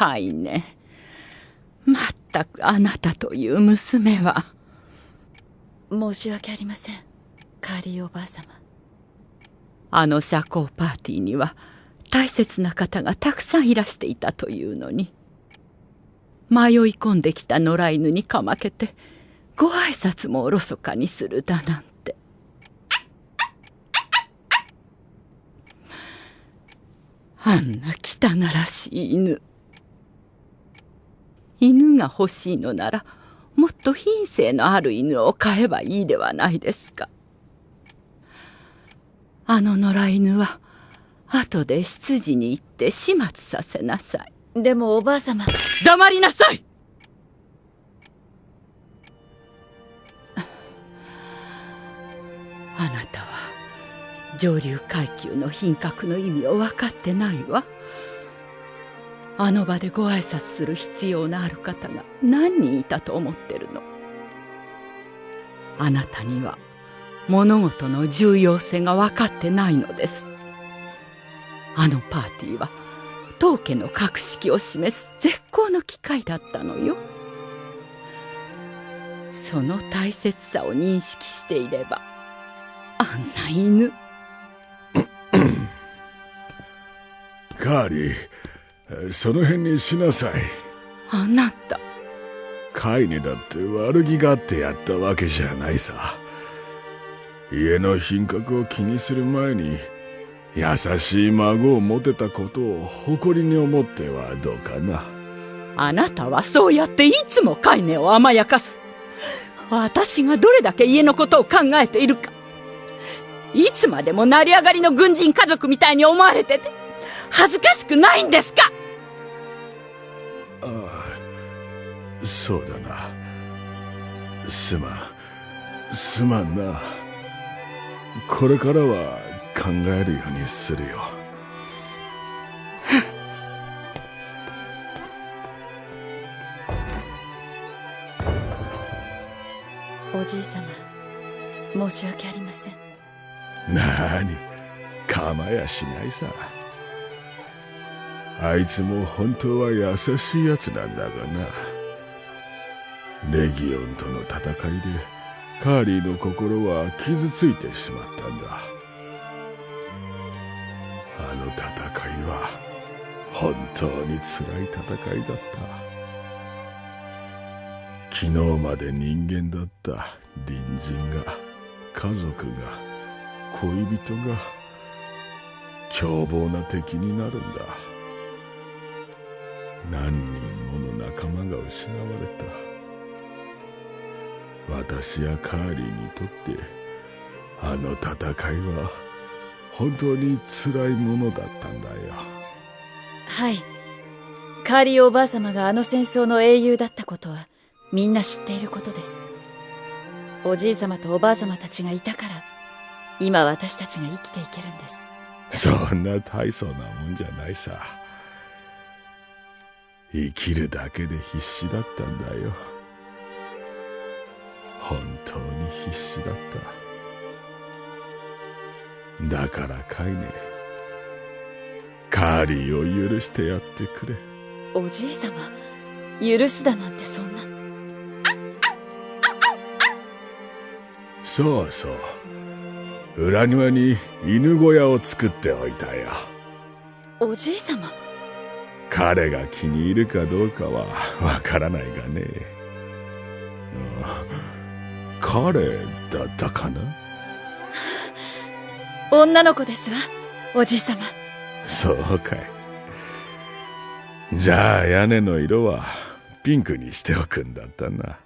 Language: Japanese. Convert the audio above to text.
かいね。まったくあなたという娘は。申し訳ありません。カーリーおばあ様。あの社交パーティーには大切な方がたくさんいらしていたというのに。迷い込んできた野良犬にかまけてご挨拶もおろそかにするだなんて。あんな汚らしい犬犬が欲しいのならもっと品性のある犬を飼えばいいではないですか。あの野良犬は後で執事に行って始末させなさい。でもおばあ様。黙りなさい！あなたは上流階級の品格の意味を分かってないわあの場でご挨拶する必要のある方が何人いたと思ってるの？あなたには物事の重要性が分かってないのです。あのパーティーは当家の格式を示す絶好の機会だったのよ。その大切さを認識していればあんな犬。カーリーその辺にしなさい。あなた。カイネだって悪気があってやったわけじゃないさ。家の品格を気にする前に優しい孫を持てたことを誇りに思ってはどうかな。あなたはそうやっていつもカイネを甘やかす。私がどれだけ家のことを考えているか。いつまでも成り上がりの軍人家族みたいに思われてて恥ずかしくないんですか？そうだな。すまん。すまんな。これからは考えるようにするよ。おじい様申し訳ありません。なに？構やしないさ。あいつも本当は優しいやつなんだがなレギオンとの戦いでカーリーの心は傷ついてしまったんだ。あの戦いは本当に辛い戦いだった。昨日まで人間だった隣人が家族が恋人が凶暴な敵になるんだ。何人もの仲間が失われた。私やカーリーにとってあの戦いは本当に辛いものだったんだよ。はい。カーリーおばあ様があの戦争の英雄だったことはみんな知っていることです。おじい様とおばあ様たちがいたから今私たちが生きていけるんです。そんな大層なもんじゃないさ。生きるだけで必死だったんだよ必死だった。だからカイネカーリーを許してやってくれ。おじい様許すだなんてそんな。そうそう。裏庭に犬小屋を作っておいたよ。おじい様。彼が気に入るかどうかはわからないがね彼だったかな？女の子ですわおじい様。そうかい。じゃあ屋根の色はピンクにしておくんだったな